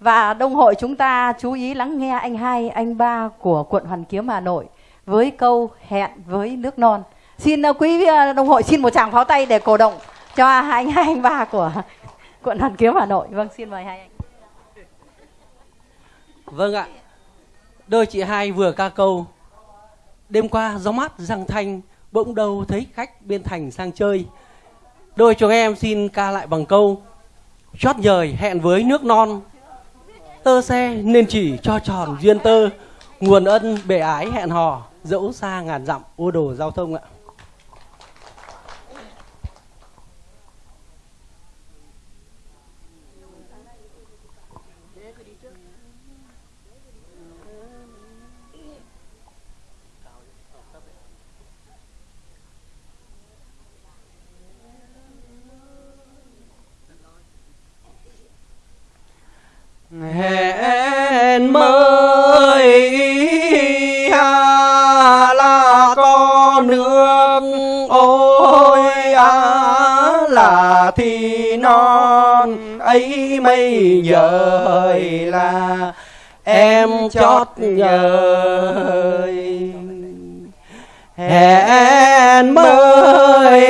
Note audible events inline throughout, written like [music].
Và đông hội chúng ta chú ý lắng nghe anh hai, anh ba của quận Hoàn Kiếm Hà Nội với câu hẹn với nước non. Xin ờ, quý ờ, đông hội xin một tràng pháo tay để cổ động cho anh hai, anh ba của [laughs] quận Hoàn Kiếm Hà Nội. Vâng, xin mời hai anh. Vâng ạ. Đôi chị hai vừa ca câu Đêm qua gió mát răng thanh Bỗng đâu thấy khách bên thành sang chơi Đôi chúng em xin ca lại bằng câu Chót nhời hẹn với nước non Tơ xe nên chỉ cho tròn duyên tơ. Nguồn ân bể ái hẹn hò, Dẫu xa ngàn dặm, ô đồ giao thông ạ hẹn mới à, là có ôi ôi à, là thì non ấy mây giờ là em chót nhời. Hẹn mới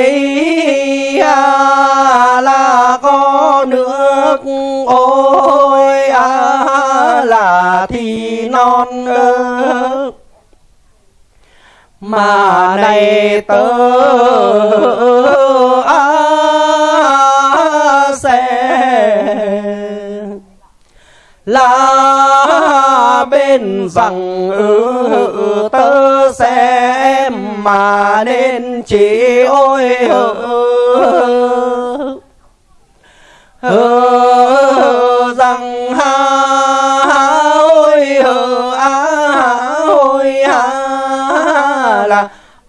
à, là có nước ôi à, là thì non ơ mà này tớ à, sẽ là bên rằng ừ, tớ sẽ mà nên chỉ ôi ừ,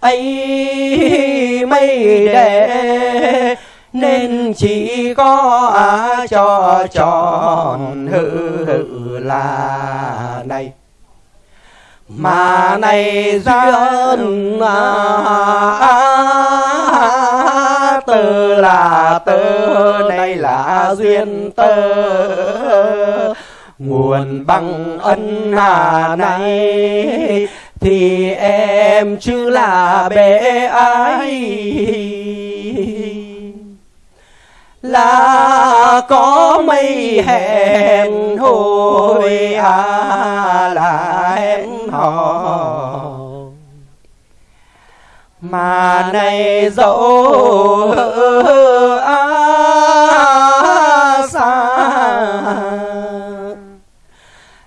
ấy mây đệ nên chỉ có á cho tròn hự hự là này. Mà này duyên à, à tơ là từ này là duyên tơ nguồn bằng ân hà này thì em chứ là bé ai? Là có mây hẹn hồi à là hẹn hò. Mà này dẫu à, xa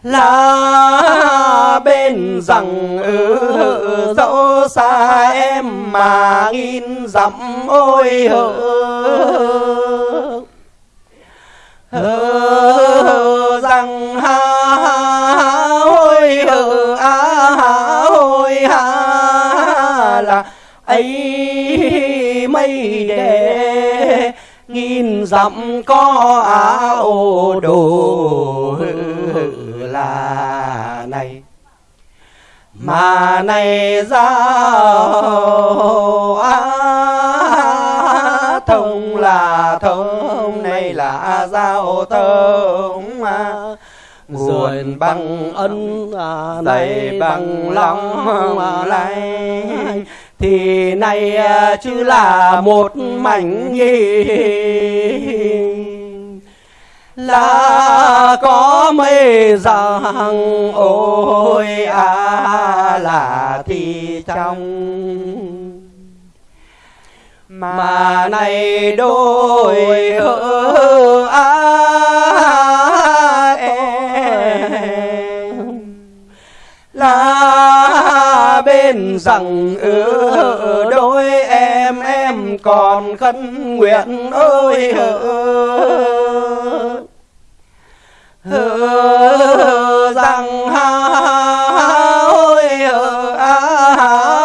là bên rằng mà nghìn dặm ôi hơ hơ rằng ha ôi hơ á ôi ha, là ấy mây đề nghìn dặm có á ô đồ là này mà này ra á thông là thông này là giao thông. Mà nguồn bằng ân à, này bằng lòng này thì này à, chứ là một mảnh nhì là có mấy rằng ôi à là thì trong. Mà này đôi hơ à em là bên rằng ừ, đôi em em còn khấn nguyện ơi hỡi rằng ha ôi ha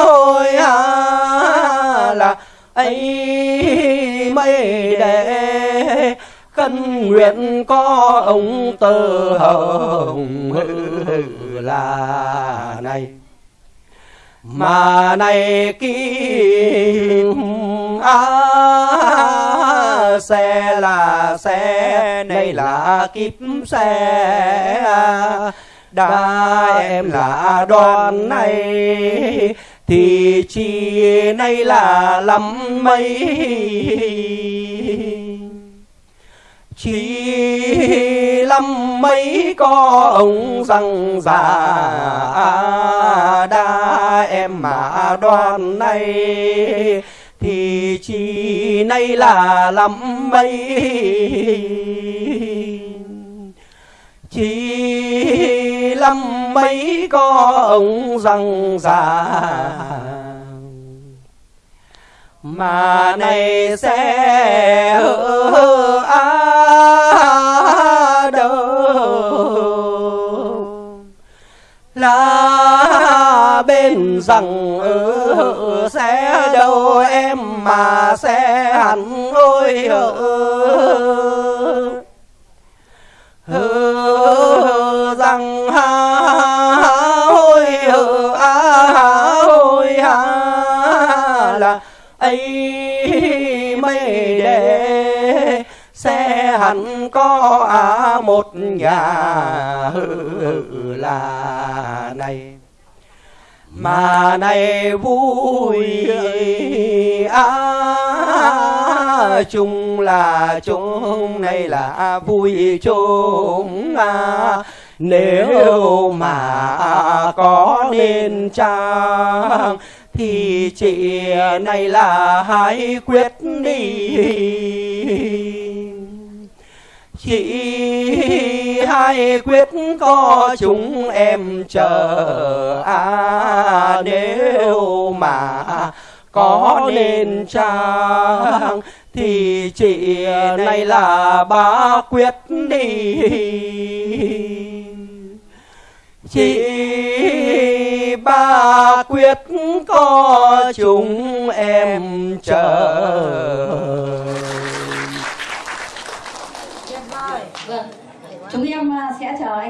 ôi ha là ấy mây đệ cân nguyện có ông tơ hồng là này. Mà này kim á xe là xe này là kiếp xe. Đã em là đoàn này, thì chi nay là lắm mấy chỉ lắm mấy có ông răng già. Đã em mà đoàn này thì chi nay là lắm mấy chỉ lắm mấy có ông răng già mà này sẽ hơ á đâu. Là bên rằng ở sẽ đâu em mà sẽ hẳn ôi hờ. Hơ rằng ha ôi hơ á ôi ha, là ấy mây để sẽ hẳn có à một nhà là này mà này vui à chung là chung này là vui chung à. Nếu mà có nên chăng, thì chị này là hãy quyết đi. Chị hai quyết có chúng em chờ à nếu mà có nên trang thì chị này là ba quyết đi. Chị ba quyết có chúng em chờ. Vâng, chúng em à, sẽ chờ anh.